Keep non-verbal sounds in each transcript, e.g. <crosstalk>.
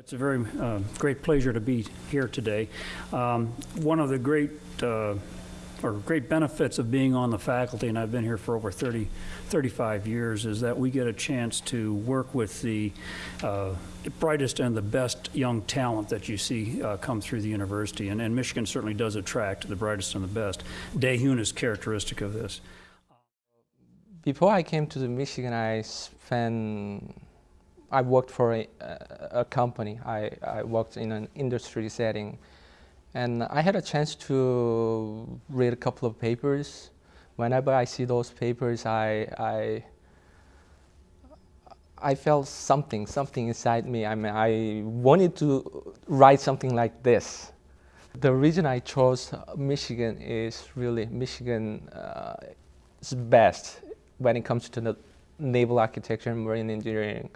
It's a very uh, great pleasure to be here today. Um, One of the great, uh, or great benefits of being on the faculty, and I've been here for over 30, 35 years, is that we get a chance to work with the uh, brightest and the best young talent that you see uh, come through the university. And and Michigan certainly does attract the brightest and the best. Daehun is characteristic of this. Before I came to the Michigan, I spent, I worked for a, a company. I, I worked in an industry setting. And I had a chance to read a couple of papers. Whenever I see those papers, I, I, I felt something, something inside me. I mean, I wanted to write something like this. The reason I chose Michigan is really Michigan uh, is best when it comes to the naval architecture and marine engineering.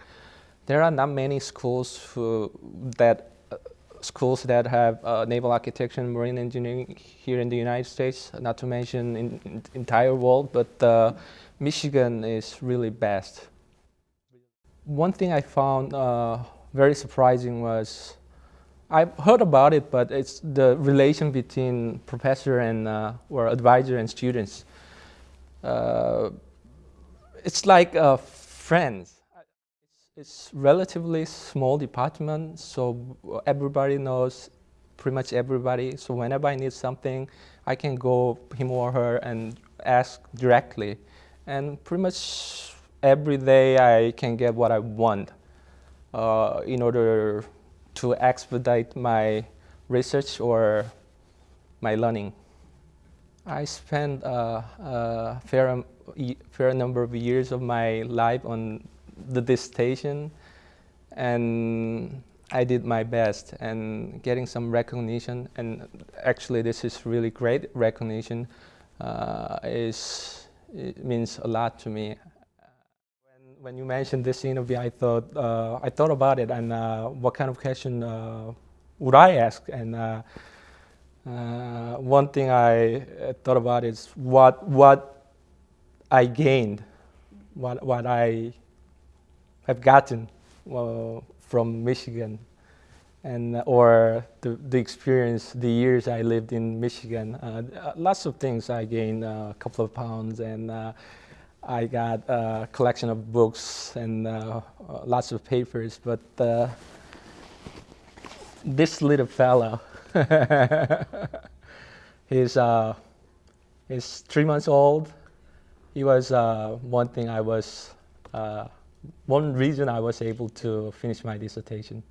There are not many schools who, that uh, schools that have uh, naval architecture and marine engineering here in the United States, not to mention in, in entire world, but uh, Michigan is really best. One thing I found uh, very surprising was, I've heard about it, but it's the relation between professor and, uh, or advisor and students. Uh, it's like friends. It's, relatively small department, so everybody knows pretty much everybody. So whenever I need something, I can go him or her and ask directly. And pretty much every day I can get what I want uh, in order to expedite my research or my learning. I spent uh, a fair, fair number of years of my life on the dissertation and I did my best and getting some recognition. And actually this is really great recognition. Uh, is it means a lot to me. When, when you mentioned this interview I thought uh, I thought about it and uh, what kind of question uh, would I ask? And uh, uh, one thing I thought about is what what I gained, what what I have gotten uh, from Michigan, and uh, or the the experience, the years I lived in Michigan. Uh, lots of things I gained a couple of pounds, and I got a collection of books and lots of papers, but this little fellow <laughs> he's, uh, he's three months old. He was uh, one thing I was, uh, one reason I was able to finish my dissertation.